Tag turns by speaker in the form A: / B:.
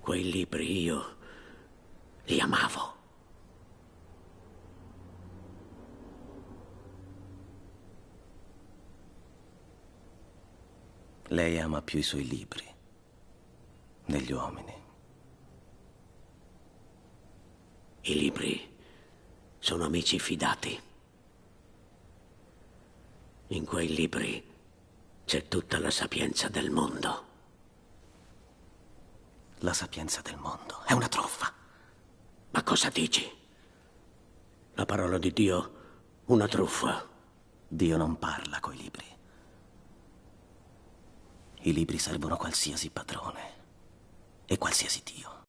A: Quei libri io li amavo.
B: Lei ama più i suoi libri degli uomini.
A: I libri sono amici fidati. In quei libri c'è tutta la sapienza del mondo.
B: La sapienza del mondo è una truffa.
A: Ma cosa dici? La parola di Dio, una truffa.
B: Dio non parla coi libri. I libri servono qualsiasi padrone e qualsiasi Dio.